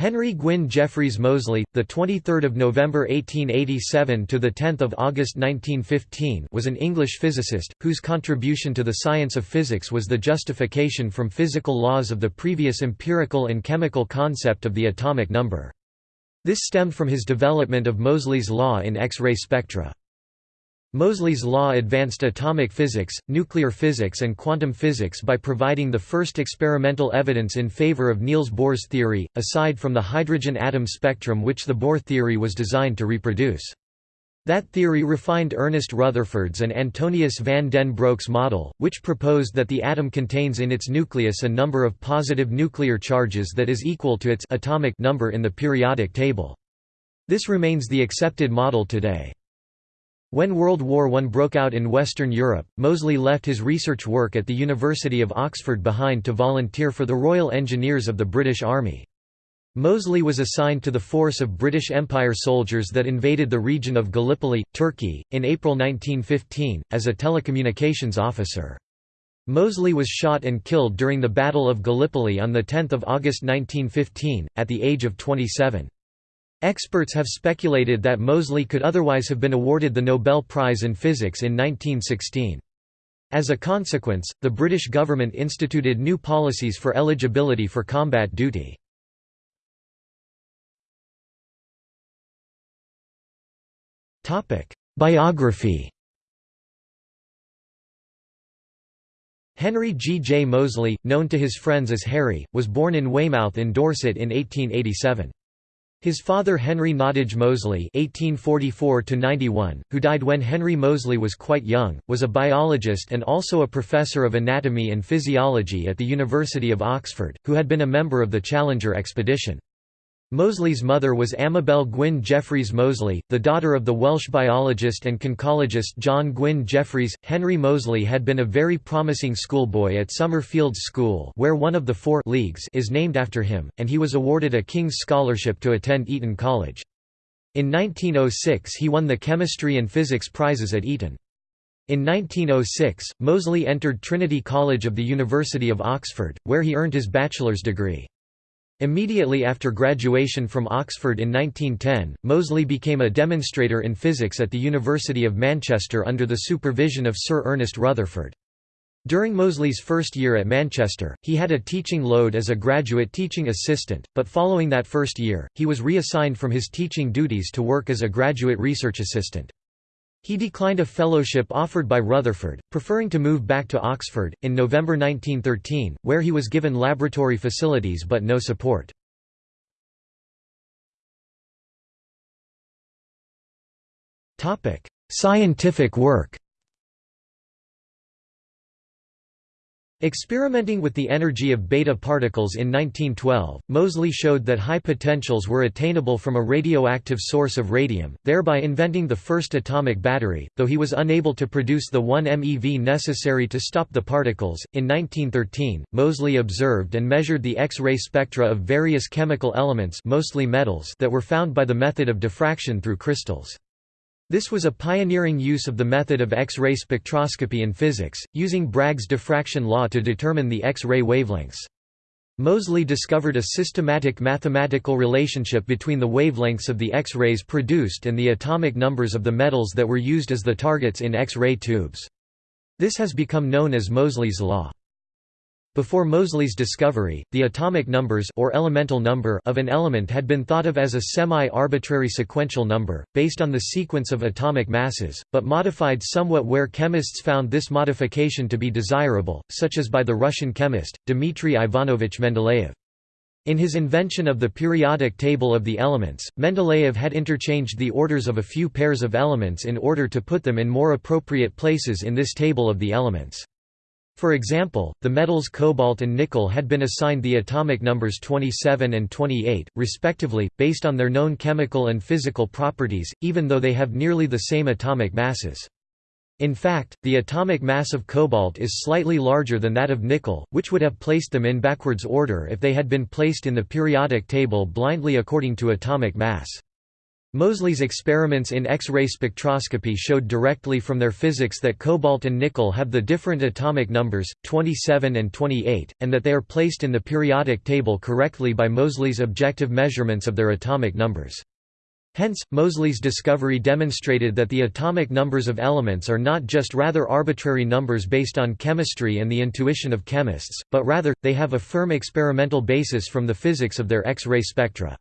Henry Gwyn Jeffreys Moseley, the 23rd of November 1887 to the 10th of August 1915, was an English physicist whose contribution to the science of physics was the justification from physical laws of the previous empirical and chemical concept of the atomic number. This stemmed from his development of Moseley's law in X-ray spectra. Moseley's law advanced atomic physics, nuclear physics and quantum physics by providing the first experimental evidence in favor of Niels Bohr's theory, aside from the hydrogen atom spectrum which the Bohr theory was designed to reproduce. That theory refined Ernest Rutherford's and Antonius van den Broek's model, which proposed that the atom contains in its nucleus a number of positive nuclear charges that is equal to its atomic number in the periodic table. This remains the accepted model today. When World War I broke out in Western Europe, Moseley left his research work at the University of Oxford behind to volunteer for the Royal Engineers of the British Army. Moseley was assigned to the force of British Empire soldiers that invaded the region of Gallipoli, Turkey, in April 1915, as a telecommunications officer. Moseley was shot and killed during the Battle of Gallipoli on 10 August 1915, at the age of 27. Experts have speculated that Moseley could otherwise have been awarded the Nobel Prize in Physics in 1916. As a consequence, the British government instituted new policies for eligibility for combat duty. Biography Henry G. J. Moseley, known to his friends as Harry, was born in Weymouth in Dorset in 1887. His father Henry Nottage Moseley (1844–91), who died when Henry Moseley was quite young, was a biologist and also a professor of anatomy and physiology at the University of Oxford, who had been a member of the Challenger expedition. Moseley's mother was Amabel Gwyn Jeffreys Moseley, the daughter of the Welsh biologist and conchologist John Gwyn Jeffreys. Henry Moseley had been a very promising schoolboy at Summerfields School, where one of the four leagues is named after him, and he was awarded a King's Scholarship to attend Eton College. In 1906 he won the chemistry and physics prizes at Eton. In 1906, Moseley entered Trinity College of the University of Oxford, where he earned his bachelor's degree. Immediately after graduation from Oxford in 1910, Moseley became a demonstrator in physics at the University of Manchester under the supervision of Sir Ernest Rutherford. During Moseley's first year at Manchester, he had a teaching load as a graduate teaching assistant, but following that first year, he was reassigned from his teaching duties to work as a graduate research assistant. He declined a fellowship offered by Rutherford, preferring to move back to Oxford, in November 1913, where he was given laboratory facilities but no support. Scientific work Experimenting with the energy of beta particles in 1912, Moseley showed that high potentials were attainable from a radioactive source of radium, thereby inventing the first atomic battery, though he was unable to produce the 1 MeV necessary to stop the particles. In 1913, Moseley observed and measured the X-ray spectra of various chemical elements mostly metals that were found by the method of diffraction through crystals. This was a pioneering use of the method of X-ray spectroscopy in physics, using Bragg's diffraction law to determine the X-ray wavelengths. Moseley discovered a systematic mathematical relationship between the wavelengths of the X-rays produced and the atomic numbers of the metals that were used as the targets in X-ray tubes. This has become known as Moseley's law. Before Moseley's discovery, the atomic numbers or elemental number of an element had been thought of as a semi-arbitrary sequential number, based on the sequence of atomic masses, but modified somewhat where chemists found this modification to be desirable, such as by the Russian chemist, Dmitry Ivanovich Mendeleev. In his invention of the periodic table of the elements, Mendeleev had interchanged the orders of a few pairs of elements in order to put them in more appropriate places in this table of the elements. For example, the metals cobalt and nickel had been assigned the atomic numbers 27 and 28, respectively, based on their known chemical and physical properties, even though they have nearly the same atomic masses. In fact, the atomic mass of cobalt is slightly larger than that of nickel, which would have placed them in backwards order if they had been placed in the periodic table blindly according to atomic mass. Moseley's experiments in X-ray spectroscopy showed directly from their physics that cobalt and nickel have the different atomic numbers, 27 and 28, and that they are placed in the periodic table correctly by Moseley's objective measurements of their atomic numbers. Hence, Moseley's discovery demonstrated that the atomic numbers of elements are not just rather arbitrary numbers based on chemistry and the intuition of chemists, but rather, they have a firm experimental basis from the physics of their X-ray spectra.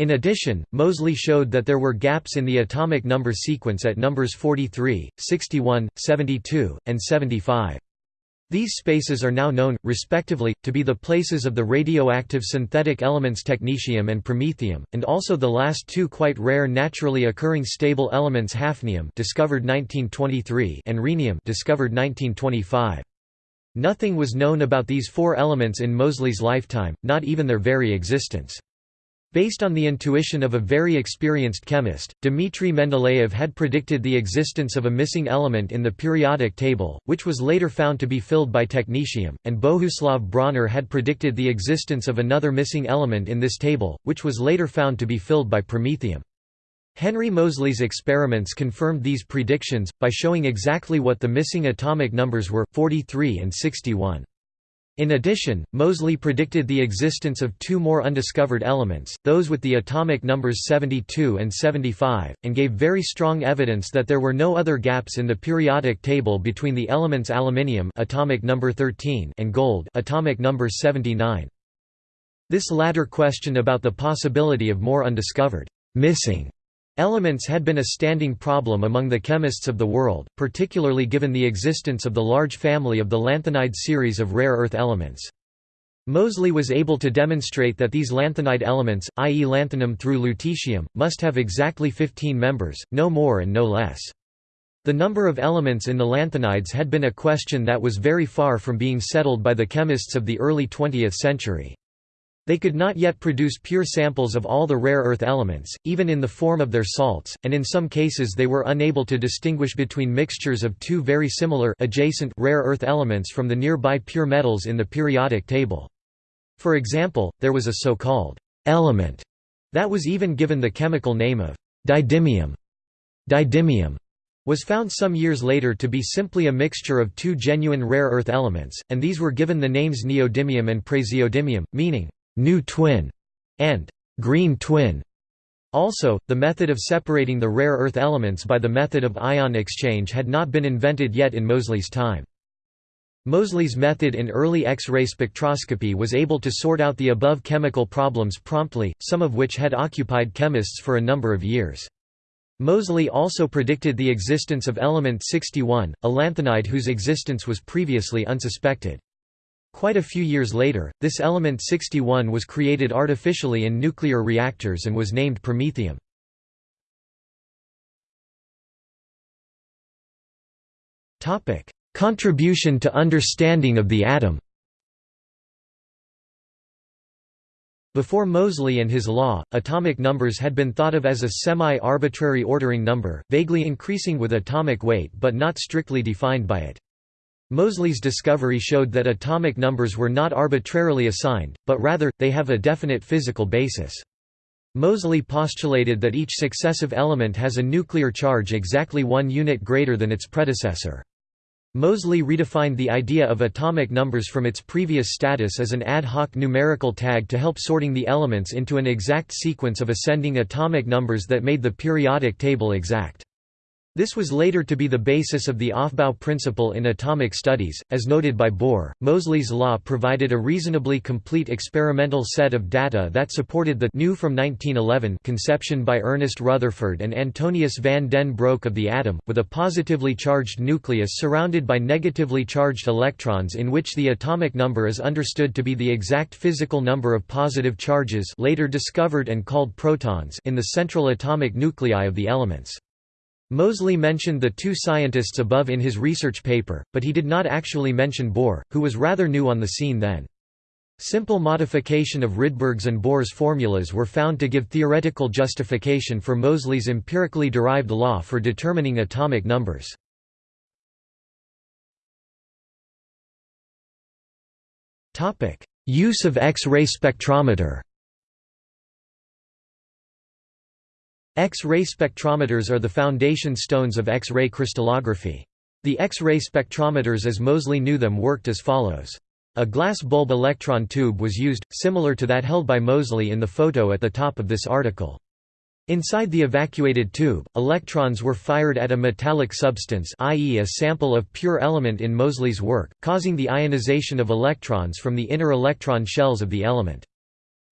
In addition, Moseley showed that there were gaps in the atomic number sequence at numbers 43, 61, 72, and 75. These spaces are now known, respectively, to be the places of the radioactive synthetic elements technetium and promethium, and also the last two quite rare naturally occurring stable elements hafnium discovered 1923 and rhenium discovered 1925. Nothing was known about these four elements in Moseley's lifetime, not even their very existence. Based on the intuition of a very experienced chemist, Dmitry Mendeleev had predicted the existence of a missing element in the periodic table, which was later found to be filled by technetium, and Bohuslav Brauner had predicted the existence of another missing element in this table, which was later found to be filled by promethium. Henry Moseley's experiments confirmed these predictions, by showing exactly what the missing atomic numbers were, 43 and 61. In addition, Moseley predicted the existence of two more undiscovered elements, those with the atomic numbers 72 and 75, and gave very strong evidence that there were no other gaps in the periodic table between the elements aluminium atomic number 13 and gold atomic number 79. This latter question about the possibility of more undiscovered missing Elements had been a standing problem among the chemists of the world, particularly given the existence of the large family of the lanthanide series of rare earth elements. Moseley was able to demonstrate that these lanthanide elements, i.e. lanthanum through lutetium, must have exactly 15 members, no more and no less. The number of elements in the lanthanides had been a question that was very far from being settled by the chemists of the early 20th century. They could not yet produce pure samples of all the rare earth elements, even in the form of their salts, and in some cases they were unable to distinguish between mixtures of two very similar adjacent rare earth elements from the nearby pure metals in the periodic table. For example, there was a so-called element that was even given the chemical name of didymium. Didymium was found some years later to be simply a mixture of two genuine rare earth elements, and these were given the names neodymium and praseodymium, meaning new twin, and green twin. Also, the method of separating the rare earth elements by the method of ion exchange had not been invented yet in Moseley's time. Moseley's method in early X-ray spectroscopy was able to sort out the above chemical problems promptly, some of which had occupied chemists for a number of years. Moseley also predicted the existence of element 61, a lanthanide whose existence was previously unsuspected. Quite a few years later, this element 61 was created artificially in nuclear reactors and was named promethium. Contribution to understanding of the atom Before Moseley and his law, atomic numbers had been thought of as a semi-arbitrary ordering number, vaguely increasing with atomic weight but not strictly defined by it. Moseley's discovery showed that atomic numbers were not arbitrarily assigned, but rather, they have a definite physical basis. Moseley postulated that each successive element has a nuclear charge exactly one unit greater than its predecessor. Moseley redefined the idea of atomic numbers from its previous status as an ad hoc numerical tag to help sorting the elements into an exact sequence of ascending atomic numbers that made the periodic table exact. This was later to be the basis of the Aufbau principle in atomic studies, as noted by Bohr. Moseley's law provided a reasonably complete experimental set of data that supported the new from 1911 conception by Ernest Rutherford and Antonius van den Broek of the atom, with a positively charged nucleus surrounded by negatively charged electrons in which the atomic number is understood to be the exact physical number of positive charges later discovered and called protons in the central atomic nuclei of the elements. Moseley mentioned the two scientists above in his research paper, but he did not actually mention Bohr, who was rather new on the scene then. Simple modification of Rydberg's and Bohr's formulas were found to give theoretical justification for Moseley's empirically derived law for determining atomic numbers. Use of X-ray spectrometer X-ray spectrometers are the foundation stones of X-ray crystallography. The X-ray spectrometers as Moseley knew them worked as follows. A glass bulb electron tube was used, similar to that held by Moseley in the photo at the top of this article. Inside the evacuated tube, electrons were fired at a metallic substance i.e. a sample of pure element in Moseley's work, causing the ionization of electrons from the inner electron shells of the element.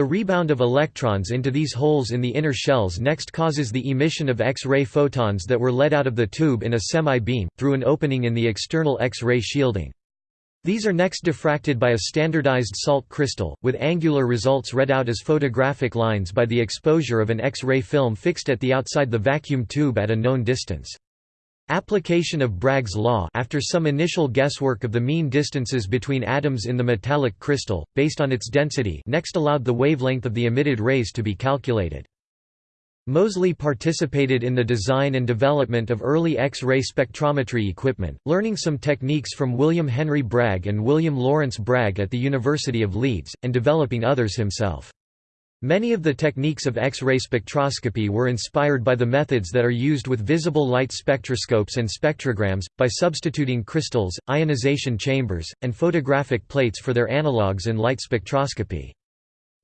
The rebound of electrons into these holes in the inner shells next causes the emission of X-ray photons that were let out of the tube in a semi-beam, through an opening in the external X-ray shielding. These are next diffracted by a standardized salt crystal, with angular results read out as photographic lines by the exposure of an X-ray film fixed at the outside the vacuum tube at a known distance. Application of Bragg's law after some initial guesswork of the mean distances between atoms in the metallic crystal, based on its density next allowed the wavelength of the emitted rays to be calculated. Moseley participated in the design and development of early X-ray spectrometry equipment, learning some techniques from William Henry Bragg and William Lawrence Bragg at the University of Leeds, and developing others himself. Many of the techniques of X-ray spectroscopy were inspired by the methods that are used with visible light spectroscopes and spectrograms, by substituting crystals, ionization chambers, and photographic plates for their analogues in light spectroscopy.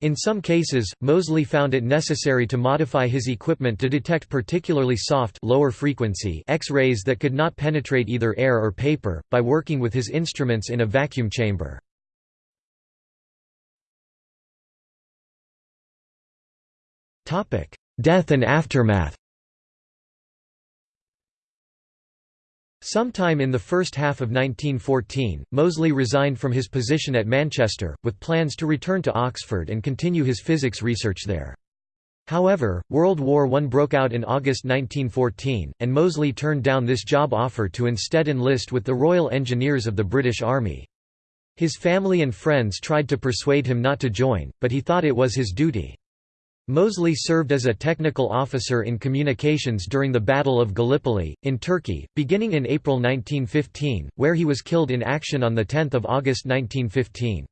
In some cases, Moseley found it necessary to modify his equipment to detect particularly soft lower frequency X-rays that could not penetrate either air or paper, by working with his instruments in a vacuum chamber. Death and aftermath Sometime in the first half of 1914, Moseley resigned from his position at Manchester, with plans to return to Oxford and continue his physics research there. However, World War I broke out in August 1914, and Moseley turned down this job offer to instead enlist with the Royal Engineers of the British Army. His family and friends tried to persuade him not to join, but he thought it was his duty. Moseley served as a technical officer in communications during the Battle of Gallipoli, in Turkey, beginning in April 1915, where he was killed in action on 10 August 1915.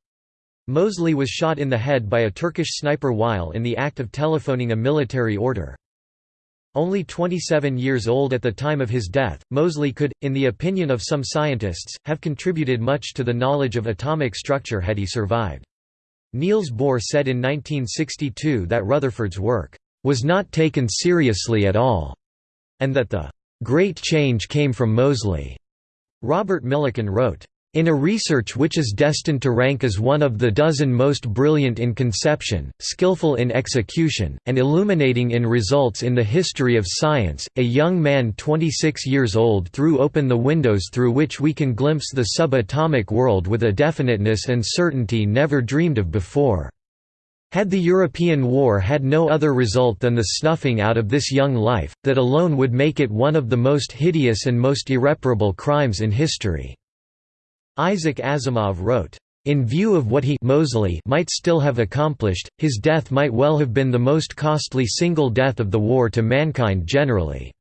Moseley was shot in the head by a Turkish sniper while in the act of telephoning a military order. Only 27 years old at the time of his death, Moseley could, in the opinion of some scientists, have contributed much to the knowledge of atomic structure had he survived. Niels Bohr said in 1962 that Rutherford's work was not taken seriously at all, and that the great change came from Moseley. Robert Millikan wrote, in a research which is destined to rank as one of the dozen most brilliant in conception, skillful in execution, and illuminating in results in the history of science, a young man 26 years old threw open the windows through which we can glimpse the subatomic world with a definiteness and certainty never dreamed of before. Had the European war had no other result than the snuffing out of this young life, that alone would make it one of the most hideous and most irreparable crimes in history. Isaac Asimov wrote, in view of what he Moseley might still have accomplished, his death might well have been the most costly single death of the war to mankind generally.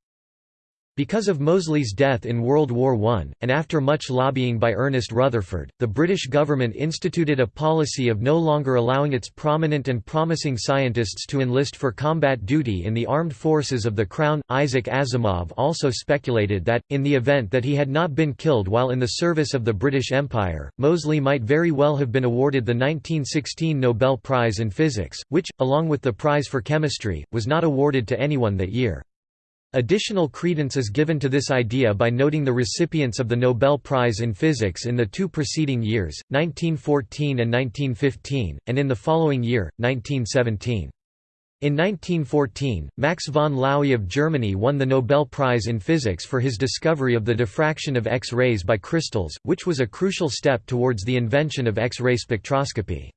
Because of Moseley's death in World War I, and after much lobbying by Ernest Rutherford, the British government instituted a policy of no longer allowing its prominent and promising scientists to enlist for combat duty in the armed forces of the Crown. Isaac Asimov also speculated that, in the event that he had not been killed while in the service of the British Empire, Moseley might very well have been awarded the 1916 Nobel Prize in Physics, which, along with the prize for chemistry, was not awarded to anyone that year. Additional credence is given to this idea by noting the recipients of the Nobel Prize in Physics in the two preceding years, 1914 and 1915, and in the following year, 1917. In 1914, Max von Laue of Germany won the Nobel Prize in Physics for his discovery of the diffraction of X-rays by crystals, which was a crucial step towards the invention of X-ray spectroscopy.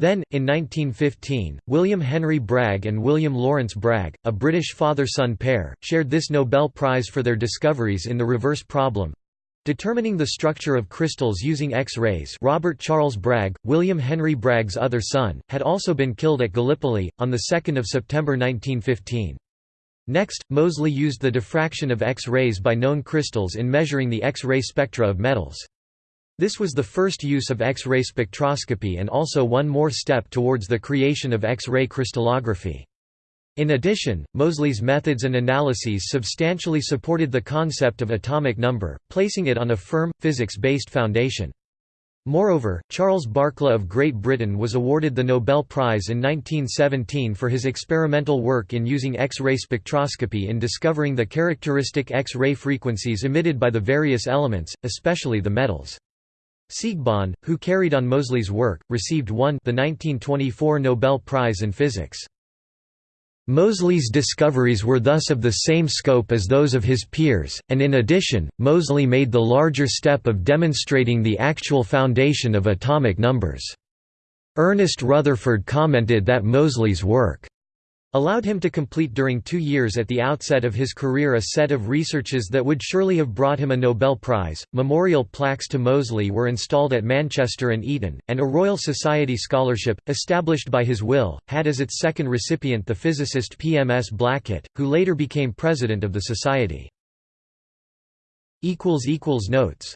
Then, in 1915, William Henry Bragg and William Lawrence Bragg, a British father-son pair, shared this Nobel Prize for their discoveries in the reverse problem. Determining the structure of crystals using X-rays Robert Charles Bragg, William Henry Bragg's other son, had also been killed at Gallipoli, on 2 September 1915. Next, Moseley used the diffraction of X-rays by known crystals in measuring the X-ray spectra of metals. This was the first use of X-ray spectroscopy and also one more step towards the creation of X-ray crystallography. In addition, Moseley's methods and analyses substantially supported the concept of atomic number, placing it on a firm, physics-based foundation. Moreover, Charles Barkla of Great Britain was awarded the Nobel Prize in 1917 for his experimental work in using X-ray spectroscopy in discovering the characteristic X-ray frequencies emitted by the various elements, especially the metals. Siegbahn, who carried on Moseley's work, received one the 1924 Nobel Prize in Physics. Moseley's discoveries were thus of the same scope as those of his peers, and in addition, Moseley made the larger step of demonstrating the actual foundation of atomic numbers. Ernest Rutherford commented that Moseley's work allowed him to complete during two years at the outset of his career a set of researches that would surely have brought him a Nobel Prize. Memorial plaques to Moseley were installed at Manchester and Eton, and a Royal Society scholarship, established by his will, had as its second recipient the physicist PMS Blackett, who later became president of the Society. Notes